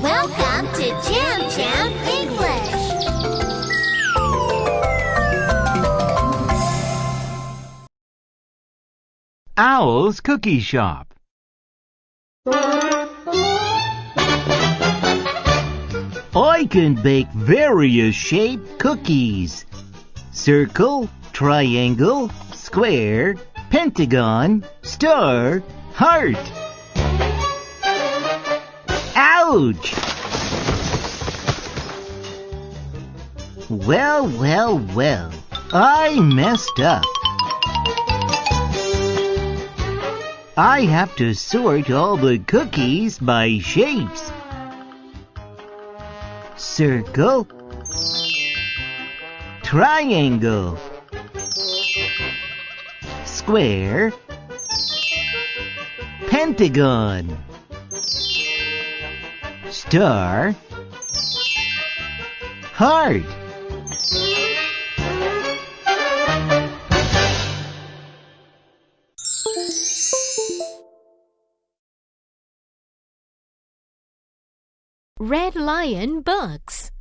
Welcome to Jam Jam English. Owl's Cookie Shop. I can bake various shaped cookies. Circle, triangle, square, pentagon, star, heart. Ouch! Well, well, well. I messed up. I have to sort all the cookies by shapes. Circle. Triangle. Square. Pentagon. Star. Heart. Red Lion Books